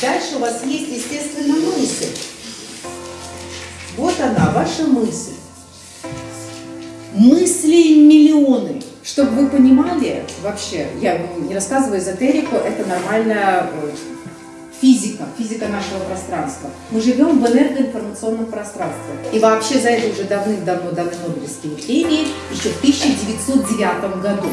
Дальше у вас есть, естественно, мысль. Вот она, ваша мысль. Мыслей миллионы. Чтобы вы понимали, вообще, я не рассказываю эзотерику, это нормальная э, физика, физика нашего пространства. Мы живем в энергоинформационном пространстве. И вообще за это уже давным-давно даны Нобелевские премии, еще в 1909 году.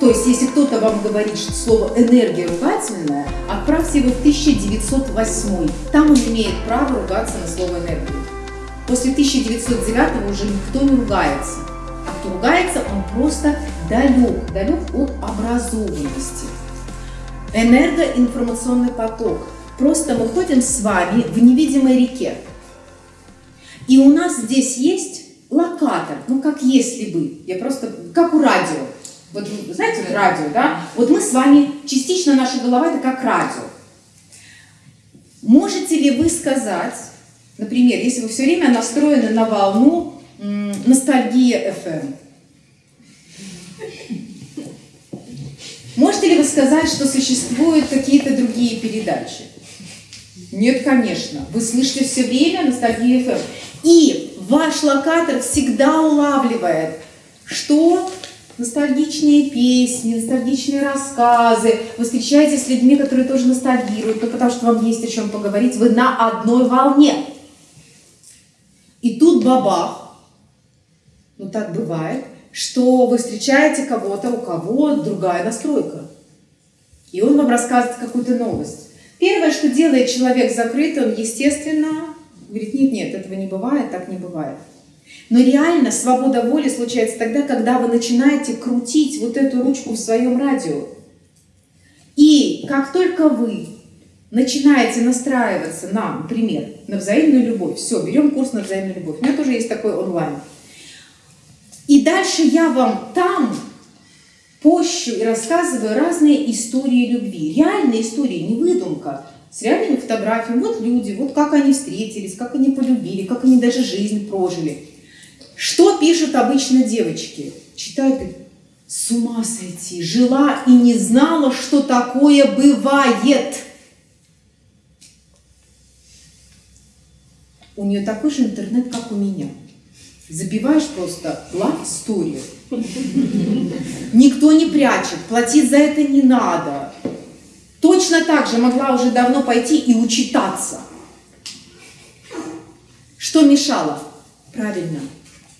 То есть, если кто-то вам говорит, что слово «энергия» ругательное, отправьте его в 1908. Там он имеет право ругаться на слово «энергия». После 1909 уже никто не ругается. А кто ругается, он просто далек, далек от образованности. Энергоинформационный поток. Просто мы ходим с вами в невидимой реке. И у нас здесь есть локатор, ну как если бы, я просто, как у радио. Вот знаете, радио, да? Вот мы с вами, частично наша голова это как радио. Можете ли вы сказать, например, если вы все время настроены на волну ностальгия FM, Можете ли вы сказать, что существуют какие-то другие передачи? Нет, конечно. Вы слышите все время ностальгия FM. И ваш локатор всегда улавливает, что ностальгичные песни, ностальгичные рассказы, вы встречаетесь с людьми, которые тоже ностальгируют, ну, потому что вам есть о чем поговорить, вы на одной волне. И тут бабах, ну так бывает, что вы встречаете кого-то, у кого другая настройка. И он вам рассказывает какую-то новость. Первое, что делает человек закрытый, он, естественно, говорит, нет, нет, этого не бывает, так не бывает. Но реально свобода воли случается тогда, когда вы начинаете крутить вот эту ручку в своем радио. И как только вы начинаете настраиваться на, например, на взаимную любовь, все, берем курс на взаимную любовь. У меня тоже есть такой онлайн. И дальше я вам там пощу и рассказываю разные истории любви. Реальные истории, не выдумка. С реальными фотографиями. Вот люди, вот как они встретились, как они полюбили, как они даже жизнь прожили. Что пишут обычно девочки? Читают, с ума сойти, жила и не знала, что такое бывает. У нее такой же интернет, как у меня забиваешь просто love story. Никто не прячет, платить за это не надо. Точно так же могла уже давно пойти и учитаться. Что мешало? Правильно,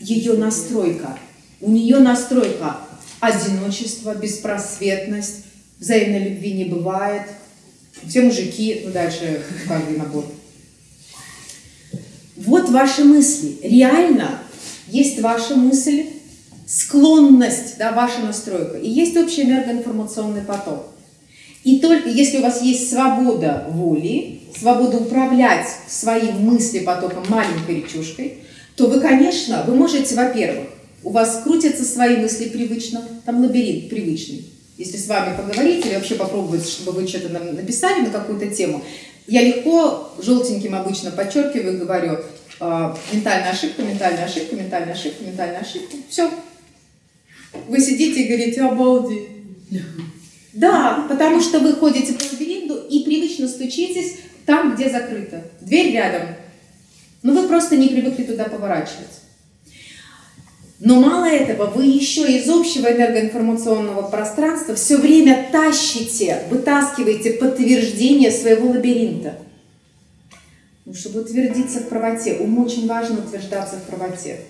ее настройка. У нее настройка одиночество, беспросветность, взаимной любви не бывает. Все мужики, ну дальше каждый набор. Вот ваши мысли. Реально есть ваша мысль, склонность, да, ваша настройка, и есть общий энергоинформационный поток. И только если у вас есть свобода воли, свобода управлять своим мыслепотоком маленькой речушкой, то вы, конечно, вы можете, во-первых, у вас крутятся свои мысли привычно, там лабиринт привычный. Если с вами поговорить или вообще попробовать, чтобы вы что-то написали на какую-то тему, я легко желтеньким обычно подчеркиваю и говорю, э, ментальная ошибка, ментальная ошибка, ментальная ошибка, ментальная ошибка. Все. Вы сидите и говорите, обалдеть. Да, потому что вы ходите по лабиринту и привычно стучитесь там, где закрыто. Дверь рядом. Но вы просто не привыкли туда поворачивать. Но мало этого, вы еще из общего энергоинформационного пространства все время тащите, вытаскиваете подтверждение своего лабиринта. Ну, чтобы утвердиться в правоте, ум очень важно утверждаться в правоте.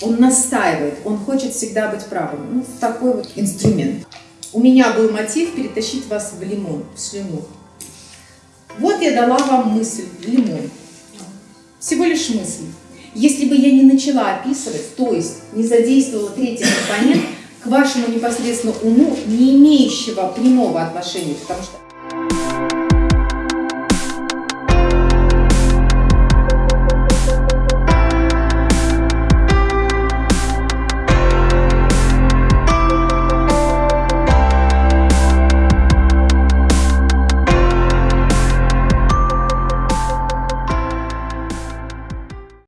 Он настаивает, он хочет всегда быть правым. Ну, такой вот инструмент. У меня был мотив перетащить вас в лимон, в слюну. Вот я дала вам мысль, лимон. Всего лишь мысль. Если бы я не начала описывать, то есть не задействовала третий компонент, к вашему непосредственно уму, не имеющего прямого отношения, потому что